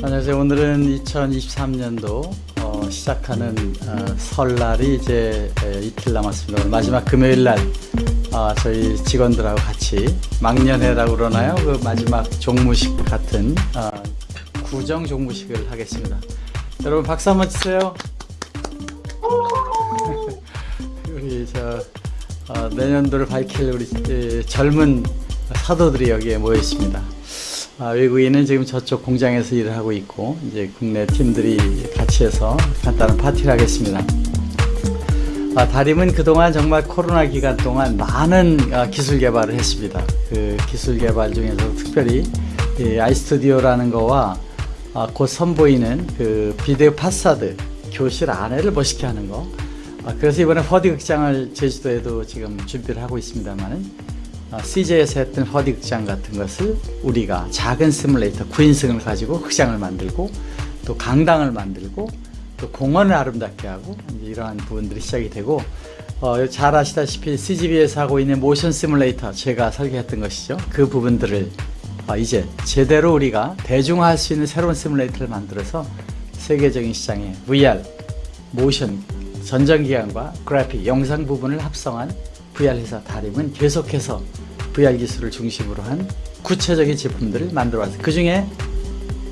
안녕하세요. 오늘은 2023년도 어, 시작하는 어, 설날이 이제 에, 이틀 남았습니다. 오늘 마지막 금요일 날 어, 저희 직원들하고 같이 막년회라고 그러나요? 그 마지막 종무식 같은 어, 구정 종무식을 하겠습니다. 여러분 박수 한번 치세요. 우리 저 어, 내년도를 밝힐 우리 에, 젊은 사도들이 여기에 모여 있습니다. 아, 외국인은 지금 저쪽 공장에서 일을 하고 있고 이제 국내 팀들이 같이 해서 간단한 파티를 하겠습니다. 아, 다림은 그동안 정말 코로나 기간 동안 많은 아, 기술 개발을 했습니다. 그 기술 개발 중에서 특별히 이 아이스튜디오라는 거와 아, 곧 선보이는 그 비디오 파사드 교실 안에를 멋있게 하는 거 아, 그래서 이번에 허디 극장을 제주도에도 지금 준비를 하고 있습니다만은 어, CJ에서 했던 허디 극장 같은 것을 우리가 작은 시뮬레이터 9인승을 가지고 극장을 만들고 또 강당을 만들고 또 공원을 아름답게 하고 이러한 부분들이 시작이 되고 어, 잘 아시다시피 CGV에서 하고 있는 모션 시뮬레이터 제가 설계했던 것이죠. 그 부분들을 어, 이제 제대로 우리가 대중화할 수 있는 새로운 시뮬레이터를 만들어서 세계적인 시장에 VR, 모션, 전전기관과 그래픽, 영상 부분을 합성한 VR 회사 다림은 계속해서 VR 기술을 중심으로 한 구체적인 제품들을 만들어 왔어요. 그 중에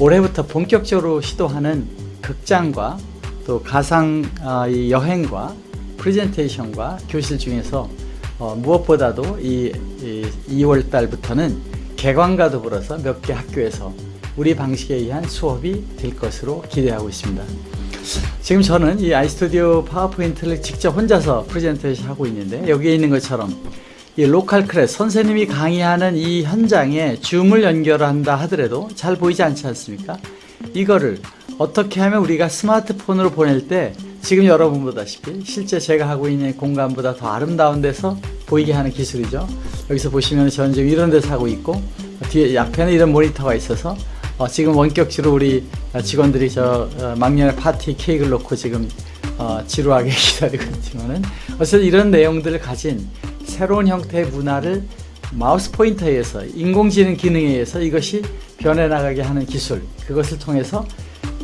올해부터 본격적으로 시도하는 극장과 또 가상 어, 여행과 프레젠테이션과 교실 중에서 어, 무엇보다도 이, 이 2월 달부터는 개관과 더불어서 몇 개 학교에서 우리 방식에 의한 수업이 될 것으로 기대하고 있습니다. 지금 저는 이 iStudio PowerPoint를 직접 혼자서 프레젠테이션 하고 있는데 여기에 있는 것처럼 이 local class 선생님이 강의하는 이 현장에 Zoom을 연결한다 하더라도 잘 보이지 않지 않습니까? 이거를 어떻게 하면 우리가 스마트폰으로 보낼 때 지금 여러분 보다시피 실제 제가 하고 있는 공간보다 더 아름다운 데서 보이게 하는 기술이죠. 여기서 보시면 저는 지금 이런 데서 하고 있고 뒤에 앞에는 이런 모니터가 있어서 어, 지금 원격지로 우리 직원들이 저 어, 망년회 파티 케이크를 놓고 지금 어, 지루하게 기다리고 있지만은 어쨌든 이런 내용들을 가진 새로운 형태의 문화를 마우스 포인터에 의해서 인공지능 기능에 의해서 이것이 변해나가게 하는 기술 그것을 통해서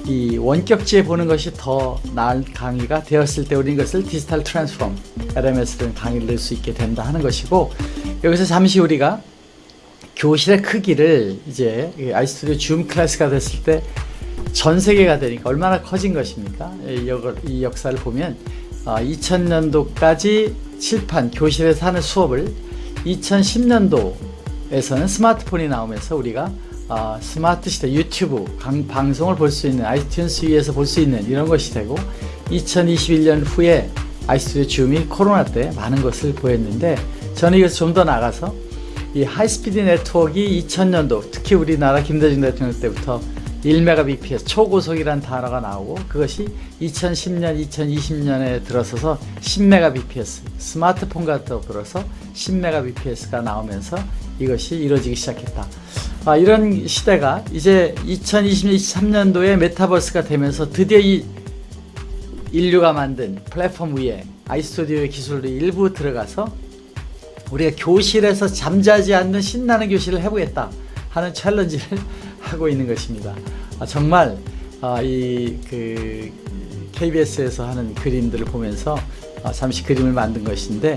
이 원격지에 보는 것이 더 나은 강의가 되었을 때 우리는 이것을 digital transform LMS를 강의를 낼 수 있게 된다 하는 것이고 여기서 잠시 우리가 교실의 크기를 이제 iStudio Zoom class가 됐을 때 전 세계가 되니까 얼마나 커진 것입니까? 이 역사를 보면 2000년도까지 어, 칠판 교실에서 하는 수업을 2010년도에서는 스마트폰이 나오면서 우리가 어, 스마트 시대 유튜브 강, 방송을 볼 수 있는 iTunes 위에서 볼 수 있는 이런 것이 되고 2021년 후에 아이스튜디오 줌이 코로나 때 많은 것을 보였는데 저는 이것을 좀 더 나가서 이 하이스피드 네트워크 2000년도 특히 우리나라 김대중 대통령 때부터 1Mbps 초고속이라는 단어가 나오고 그것이 2010년 2020년에 들어서서 10Mbps 스마트폰과 더불어서 10Mbps가 나오면서 이것이 이루어지기 시작했다. 아, 이런 시대가 이제 2020년 23년도에 메타버스가 되면서 드디어 이 인류가 만든 플랫폼 위에 아이스튜디오의 기술이 일부 들어가서 우리가 교실에서 잠자지 않는 신나는 교실을 해보겠다 하는 챌린지를 하고 있는 것입니다. 아, 정말 아, 이그 KBS에서 하는 그림들을 보면서 아, 잠시 그림을 만든 것인데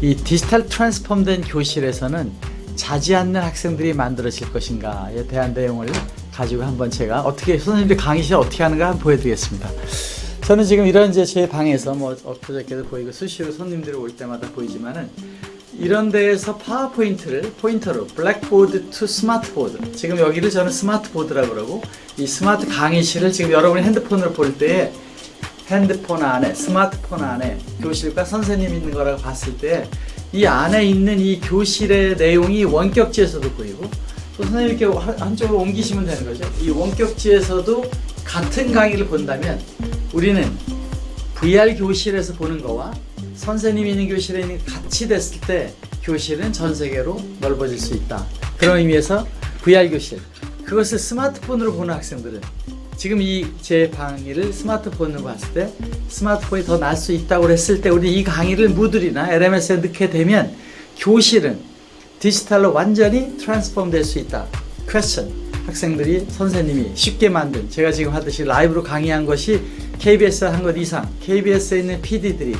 이 디지털 트랜스폼된 교실에서는 자지 않는 학생들이 만들어질 것인가에 대한 내용을 가지고 한번 제가 어떻게 선생님들 강의실 어떻게 하는가 한번 보여드리겠습니다. 저는 지금 이런 제 방에서 뭐 엊그저께도 보이고 수시로 손님들이 올 때마다 보이지만은 이런 데에서 PowerPoint를 포인터로 blackboard to smart board. 지금 여기를 저는 smart board라고 그러고 이 스마트 강의실을 지금 여러분이 핸드폰으로 볼 때에 핸드폰 안에 스마트폰 안에 교실과 선생님 있는 거라고 봤을 때 이 안에 있는 이 교실의 내용이 원격지에서도 보이고 또 선생님 이렇게 한쪽으로 옮기시면 되는 거죠. 이 원격지에서도 같은 강의를 본다면 우리는 VR 교실에서 보는 거와 선생님이 있는 교실에 같이 됐을 때 교실은 전 세계로 넓어질 수 있다. 그런 의미에서 VR 교실 그것을 스마트폰으로 보는 학생들은 지금 이 제 강의를 스마트폰으로 봤을 때 스마트폰이 더 나을 수 있다고 했을 때 우리 이 강의를 무들이나 LMS에 넣게 되면 교실은 디지털로 완전히 트랜스폼 될 수 있다. 퀘스천 학생들이 선생님이 쉽게 만든 제가 지금 하듯이 라이브로 강의한 것이 KBS 한 것 이상 KBS에 있는 PD들이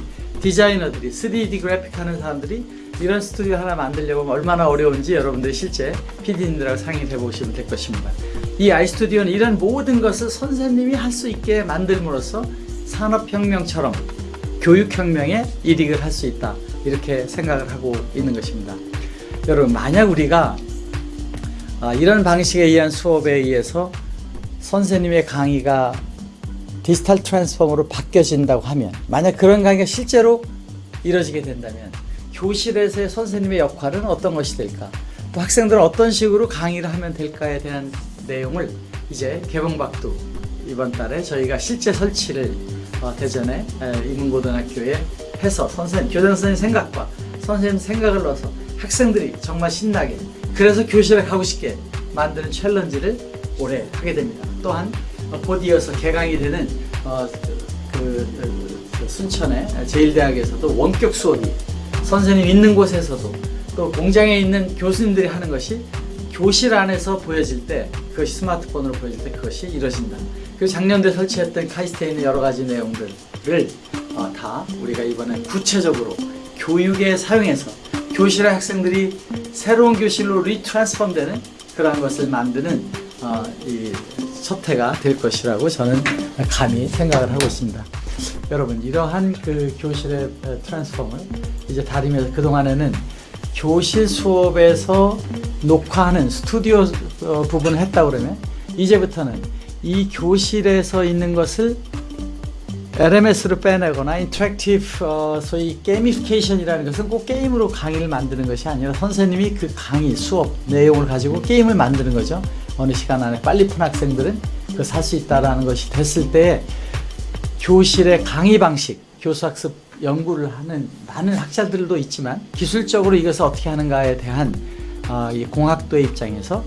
디자이너들이 3D 그래픽 하는 사람들이 이런 스튜디오 하나 만들려고 얼마나 어려운지 여러분들이 실제 PD님들하고 상의를 해보시면 될 것입니다. 이 아이스튜디오는 이런 모든 것을 선생님이 할 수 있게 만들므로써 산업혁명처럼 교육혁명에 이익을 할 수 있다. 이렇게 생각을 하고 있는 것입니다. 여러분, 만약 우리가 아, 이런 방식에 의한 수업에 의해서 선생님의 강의가 디지털 트랜스폼으로 바뀌어진다고 하면 만약 그런 강의가 실제로 이루어지게 된다면 교실에서의 선생님의 역할은 어떤 것이 될까? 또 학생들은 어떤 식으로 강의를 하면 될까에 대한 내용을 이제 개봉박두 이번 달에 저희가 실제 설치를 어, 대전에 에, 이문고등학교에 해서 선생님, 교장 선생님 생각과 선생님 생각을 넣어서 학생들이 정말 신나게 그래서 교실에 가고 싶게 만드는 챌린지를 올해 하게 됩니다. 또한 어, 곧 이어서 개강이 되는 어, 그, 그, 그 순천의 제일대학에서도 원격 수업이 선생님 있는 곳에서도 또 공장에 있는 교수님들이 하는 것이 교실 안에서 보여질 때 그것이 스마트폰으로 보여질 때 그것이 이루어진다. 그리고 작년도에 설치했던 카이스트에 있는 여러 가지 내용들을 어, 다 우리가 이번에 구체적으로 교육에 사용해서 교실의 학생들이 새로운 교실로 리트랜스폼되는 그러한 것을 만드는 어, 이 첫 해가 될 것이라고 저는 감히 생각을 하고 있습니다. 여러분 이러한 그 교실의 트랜스폼을 이제 다림에서 그 동안에는 교실 수업에서 녹화하는 스튜디오 어, 부분을 했다 그러면 이제부터는 이 교실에서 있는 것을 LMS로 빼내거나 interactive 어, 소위 gamification이라는 것은 꼭 게임으로 강의를 만드는 것이 아니라 선생님이 그 강의 수업 내용을 가지고 게임을 만드는 거죠. 어느 시간 안에 빨리 푼 학생들은 그 살 수 있다라는 것이 됐을 때 교실의 강의 방식, 교수학습 연구를 하는 많은 학자들도 있지만 기술적으로 이것을 어떻게 하는가에 대한 어, 이 공학도의 입장에서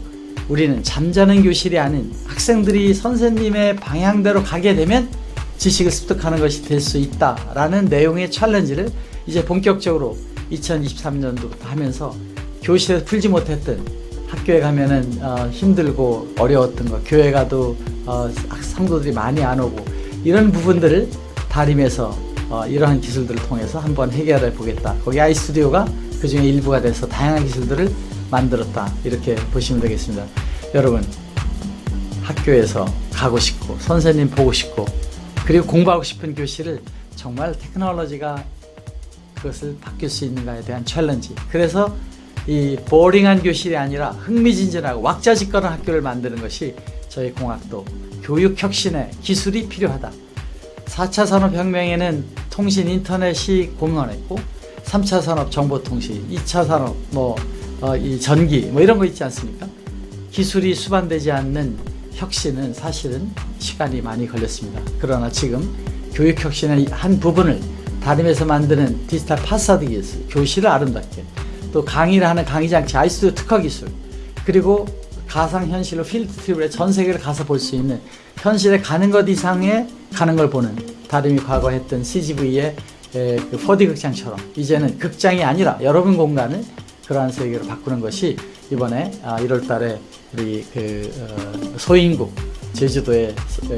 우리는 잠자는 교실이 아닌 학생들이 선생님의 방향대로 가게 되면 지식을 습득하는 것이 될 수 있다라는 내용의 챌린지를 이제 본격적으로 2023년도부터 하면서 교실에서 풀지 못했던 학교에 가면은 어, 힘들고 어려웠던 거 교회 가도 어, 성도들이 많이 안 오고 이런 부분들을 다림에서 어, 이러한 기술들을 통해서 한번 해결해 보겠다. 거기 iStudio가 그 중에 일부가 돼서 다양한 기술들을 만들었다. 이렇게 보시면 되겠습니다. 여러분, 학교에서 가고 싶고, 선생님 보고 싶고, 그리고 공부하고 싶은 교실을 정말 테크놀로지가 그것을 바뀔 수 있는가에 대한 challenge. 그래서 이 boring한 교실이 아니라 흥미진진하고 왁자지껄한 학교를 만드는 것이 저희 공학도 교육 혁신의 기술이 필요하다. 4차 산업혁명에는 통신 인터넷이 공헌했고 3차 산업 정보통신, 2차 산업 뭐 어, 이 전기 뭐 이런 거 있지 않습니까? 기술이 수반되지 않는 혁신은 사실은 시간이 많이 걸렸습니다. 그러나 지금 교육 혁신의 한 부분을 다림에서 만드는 디지털 파사드 기술, 교실을 아름답게 또 강의를 하는 강의 장치, 아이스튜디오 특화 기술 그리고 가상 현실로 필드 트립에 전 세계를 가서 볼 수 있는 현실에 가는 것 이상의 가는 걸 보는 다름이 과거 했던 CGV의 그 4D 극장처럼 이제는 극장이 아니라 여러분 공간을 그러한 세계로 바꾸는 것이 이번에 1월 달에 우리 그 어, 소인국 제주도의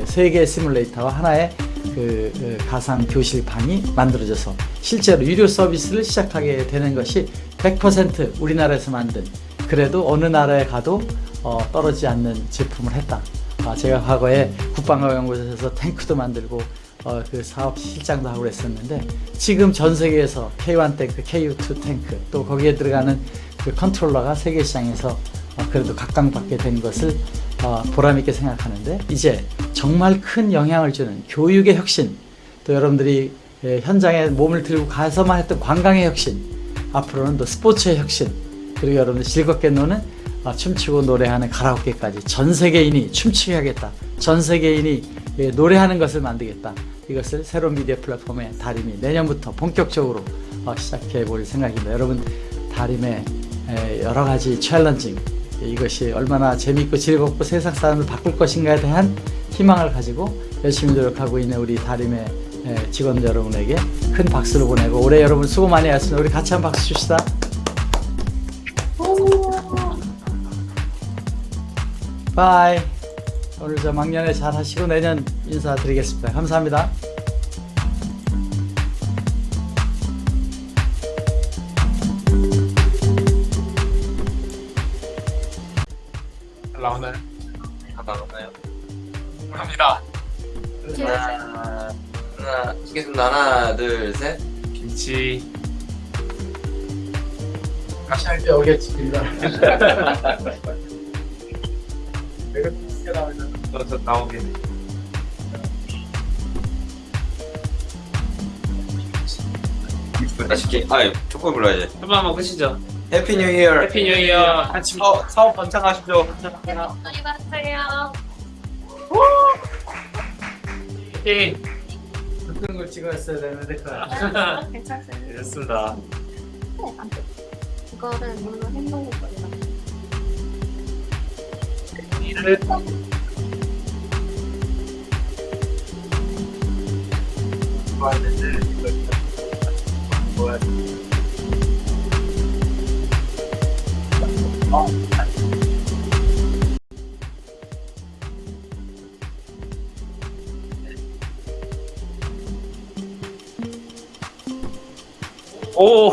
세계 시뮬레이터와 하나의 그, 그 가상 교실방이 만들어져서 실제로 유료 서비스를 시작하게 되는 것이 100% 우리나라에서 만든 그래도 어느 나라에 가도 어, 떨어지지 않는 제품을 했다. 아, 제가 과거에 국방과연구소에서 탱크도 만들고 어, 그 사업 실장도 하고 그랬었는데 지금 전 세계에서 K1 탱크, KU2 탱크 또 거기에 들어가는 그 컨트롤러가 세계 시장에서 어, 그래도 각광받게 된 것을 어, 보람있게 생각하는데 이제 정말 큰 영향을 주는 교육의 혁신 또 여러분들이 예, 현장에 몸을 들고 가서만 했던 관광의 혁신 앞으로는 또 스포츠의 혁신 그리고 여러분들 즐겁게 노는 어, 춤추고 노래하는 가라오케까지 전 세계인이 춤추게 하겠다. 전 세계인이 예, 노래하는 것을 만들겠다. 이것을 새로운 미디어 플랫폼의 다림이 내년부터 본격적으로 어, 시작해 볼 생각입니다. 여러분 다림의 에, 여러 가지 챌린징 이것이 얼마나 재미있고 즐겁고 세상 사람을 바꿀 것인가에 대한 희망을 가지고 열심히 노력하고 있는 우리 다림의 에, 직원 여러분에게 큰 박수를 보내고 올해 여러분 수고 많이 하셨습니다. 우리 같이 한 박수 줍시다. Bye. 오늘 저 망년회 잘 하시고 내년 인사드리겠습니다. 감사합니다. 찍겠습니다. 하나, 둘, 셋. 김치. 다시 할때 오겠습니다. 저, 저 나오게. 맛있게. 아, 조금 불러야지. 한번 한번 끝이죠. Happy New Year. Happy New Year. 같이 사, 사업 번창하십시오. 안녕하세요. 예. 어떤 걸 찍었어야 되는데 그 괜찮습니다. 됐습니다. 네, 안 돼. 이거를 물로 헹궈볼 거예요. 일을 오.